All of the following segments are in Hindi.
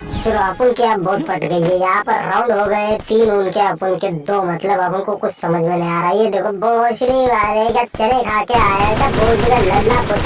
चलो अपन की अब बहुत फट गई है। यहाँ पर राउंड हो गए, तीन उनके अपन के दो मतलब अपन को कुछ समझ में नहीं आ रहा। है ये देखो भोसड़ी वाले का चने खा के आया था भोसड़ी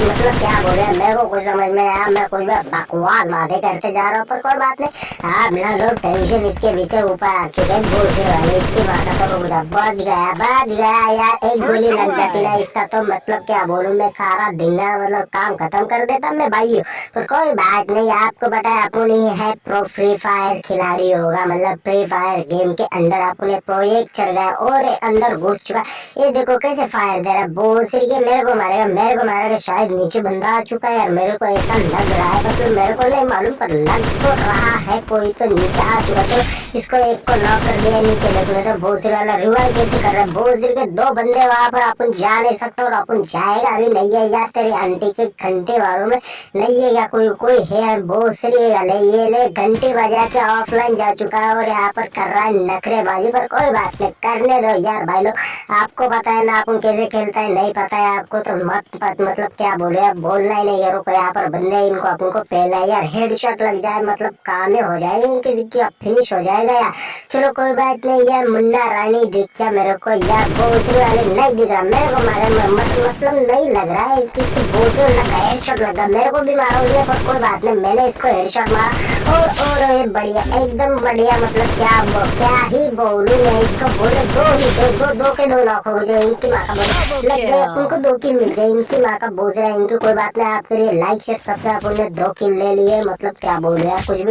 मतलब क्या बोल? रहे हैं मेरे को कुछ समझ में आया मैं कुछ बकवास बातें करते जा रहा हूँ पर कोई बात नहीं। आप ना लोग टेंशन इसके पीछे ऊपर आ चुके हैं भोसड़ी वाले इसकी बात तो मुझे बच गया बच गया यार एक गोली लग जाती ना इसका तो मतलब क्या बोलूँ मैं सारा दिन मतलब काम खत्म कर देता मैं भाई पर कोई बात नहीं आपको बताया अपन ही है प्रो फ्री फायर खिलाड़ी होगा मतलब फ्री फायर गेम के अंदर अपने प्रो एक चढ़ गया और अंदर घुस चुका। ये देखो कैसे फायर दे रहा है बोसरी के मेरे को मारेगा मेरे को मारेगा शायद नीचे बंदा आ चुका है यार मेरे को ऐसा लग रहा है मतलब मेरे को नहीं मालूम, पर लग तो रहा है, कोई तो नीचे आ चुका तो इसको एक को नॉक कर दिया नीचे देखो तो भोसरी वाला रिवाइव कैसे कर रहा है। भोसरी के दो बंदे वहाँ पर, अपन जा नहीं सकते और अपन जाएगा। अभी नहीं है यार, तेरी आंटी के घंटे वालों में नहीं है या कोई कोई है भोसरी वाले ये ले, घंटे बजा के ऑफलाइन जा चुका है और यहाँ पर कर रहा है नखरेबाजी पर कोई बात नहीं, करने दो यार भाई लोग। आपको पता है ना अपन कैसे खेलता है नहीं पता है आपको तो मत, मत मतलब क्या बोले? अब बोलना ही नहीं यार यहाँ पर बंदे इनको अपन को पहला यार हेड शॉट लग जाए मतलब काम हो जाएगा इनकी फिनिश हो जाएगा यार। चलो कोई बात नहीं यार मुन्ना रानी दिख गया मेरे को यार भोसरी वाले नहीं दिख रहा मेरे को मारे मतलब नहीं लग रहा है इसकी भोसरी लगा हेड शॉट लगा मेरे को भी मारोगे पर कोई बात नहीं मैंने इसको हेड शॉट मारा। और और बढ़िया एकदम बढ़िया मतलब क्या क्या ही बोलू मैं इसको बोले दो ही दो दो के दो लॉक हो जो इनकी माँ का लग गए उनको दो किल मिल गए इनकी माँ का बोझ रहा है इनकी कोई बात नहीं आपके लिए लाइक शेयर सब्सक्राइब उन्हें दो किल ले लिए मतलब क्या बोल रहे हैं। कुछ भी